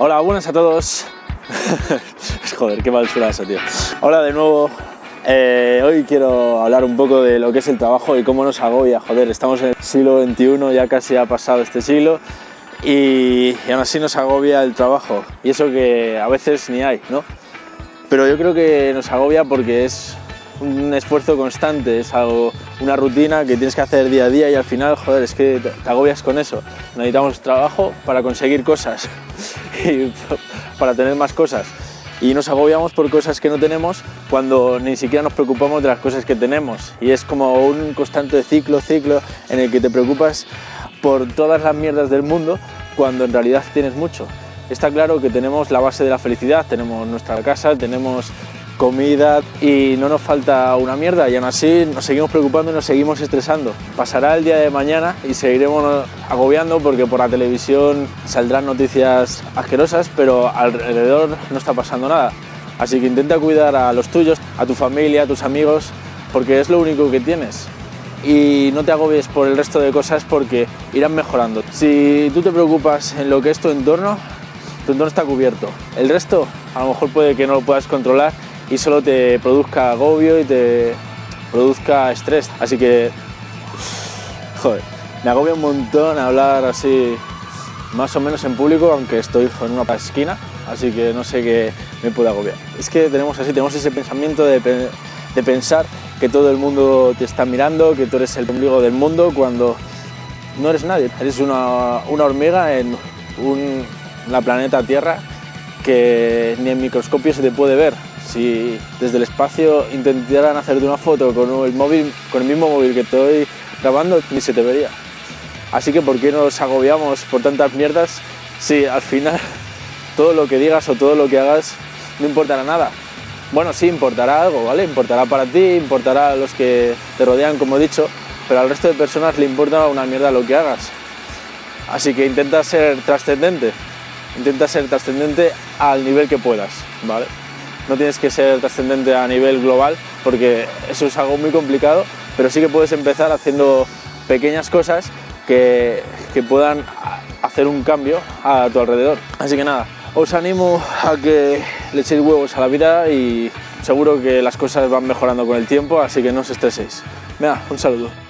Hola, buenas a todos. Joder, qué mal suena eso, tío. Hola de nuevo. Eh, hoy quiero hablar un poco de lo que es el trabajo y cómo nos agobia. Joder, estamos en el siglo XXI, ya casi ha pasado este siglo y, y aún así nos agobia el trabajo. Y eso que a veces ni hay, ¿no? Pero yo creo que nos agobia porque es un esfuerzo constante, es algo, una rutina que tienes que hacer día a día y al final, joder, es que te agobias con eso. Necesitamos trabajo para conseguir cosas para tener más cosas. Y nos agobiamos por cosas que no tenemos cuando ni siquiera nos preocupamos de las cosas que tenemos. Y es como un constante ciclo, ciclo, en el que te preocupas por todas las mierdas del mundo cuando en realidad tienes mucho. Está claro que tenemos la base de la felicidad, tenemos nuestra casa, tenemos comida y no nos falta una mierda y aún así nos seguimos preocupando y nos seguimos estresando. Pasará el día de mañana y seguiremos agobiando porque por la televisión saldrán noticias asquerosas, pero alrededor no está pasando nada. Así que intenta cuidar a los tuyos, a tu familia, a tus amigos, porque es lo único que tienes. Y no te agobies por el resto de cosas porque irán mejorando. Si tú te preocupas en lo que es tu entorno, tu entorno está cubierto. El resto a lo mejor puede que no lo puedas controlar y solo te produzca agobio y te produzca estrés. Así que, joder, me agobia un montón hablar así más o menos en público, aunque estoy en una esquina, así que no sé qué me puede agobiar. Es que tenemos así, tenemos ese pensamiento de, de pensar que todo el mundo te está mirando, que tú eres el ombligo del mundo, cuando no eres nadie. Eres una, una hormiga en un, la planeta Tierra que ni en microscopio se te puede ver. Si desde el espacio intentaran hacerte una foto con el, móvil, con el mismo móvil que estoy grabando, ni se te vería. Así que ¿por qué nos agobiamos por tantas mierdas si al final todo lo que digas o todo lo que hagas no importará nada? Bueno, sí, importará algo, ¿vale? Importará para ti, importará a los que te rodean, como he dicho, pero al resto de personas le importa una mierda lo que hagas. Así que intenta ser trascendente, intenta ser trascendente al nivel que puedas, ¿vale? No tienes que ser trascendente a nivel global porque eso es algo muy complicado, pero sí que puedes empezar haciendo pequeñas cosas que, que puedan hacer un cambio a tu alrededor. Así que nada, os animo a que le echéis huevos a la vida y seguro que las cosas van mejorando con el tiempo, así que no os estreséis. Venga, un saludo.